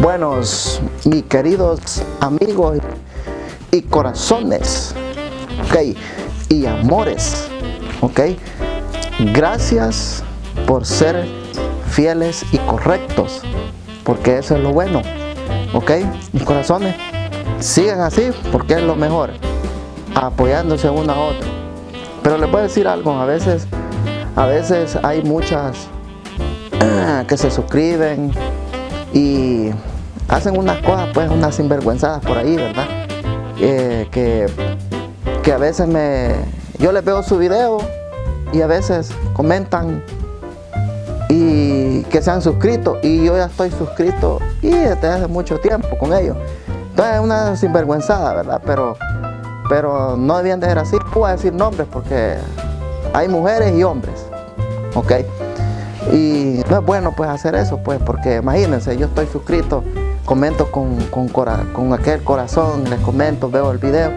Buenos, mis queridos amigos y corazones, ok, y amores, ok. Gracias por ser fieles y correctos, porque eso es lo bueno, ok, mis corazones. Sigan así porque es lo mejor, apoyándose uno a otro. Pero les voy a decir algo, a veces, a veces hay muchas que se suscriben y hacen unas cosas, pues unas sinvergüenzadas por ahí, ¿verdad? Eh, que, que a veces me, yo les veo su video y a veces comentan y que se han suscrito y yo ya estoy suscrito y desde hace mucho tiempo con ellos. Entonces es una sinvergüenzada, ¿verdad? Pero, pero no debían de ser así. A decir nombres porque hay mujeres y hombres, ¿ok? Y no es bueno pues hacer eso, pues, porque imagínense, yo estoy suscrito, comento con, con, aquel corazón, les comento, veo el video,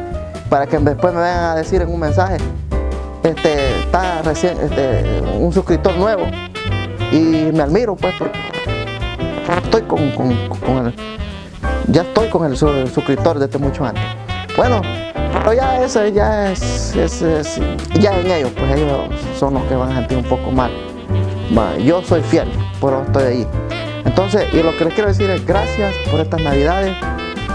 para que después me vengan a decir en un mensaje, este, está recién, este, un suscriptor nuevo, y me admiro pues, porque estoy con, el, ya estoy con el, suscriptor desde mucho antes. Bueno, pero ya eso ya es, es, ya en ellos, pues ellos son los que van a sentir un poco mal yo soy fiel, pero estoy ahí. Entonces, y lo que les quiero decir es gracias por estas navidades.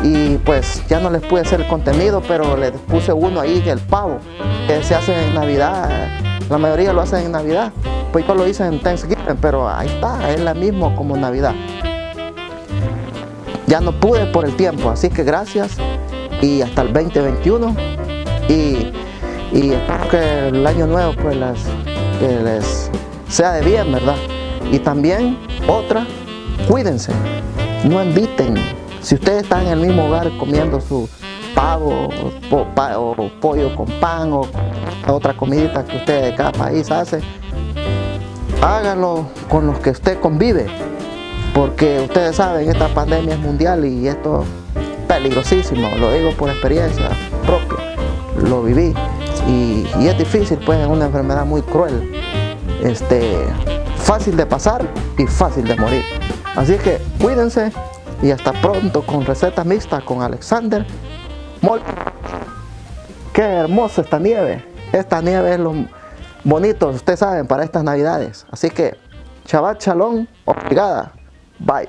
Y pues ya no les pude hacer el contenido, pero les puse uno ahí, el pavo, que se hace en Navidad, la mayoría lo hacen en Navidad, pues yo lo hice en Thanksgiving, pero ahí está, es la misma como Navidad. Ya no pude por el tiempo, así que gracias. Y hasta el 2021 y, y espero que el año nuevo pues que les sea de bien, ¿verdad? Y también otra, cuídense, no inviten. Si ustedes están en el mismo hogar comiendo su pavo o, pollo con pan o otra comidita que usted de cada país hace, háganlo con los que usted convive, porque ustedes saben, esta pandemia es mundial y esto es peligrosísimo, lo digo por experiencia propia, lo viví y, y es difícil, pues es una enfermedad muy cruel este, fácil de pasar y fácil de morir. Así que cuídense y hasta pronto con recetas mixtas con Alexander Mol. Qué hermosa esta nieve. Esta nieve es lo bonito, ustedes saben, para estas navidades. Así que, chaval chalón, obrigada. Bye.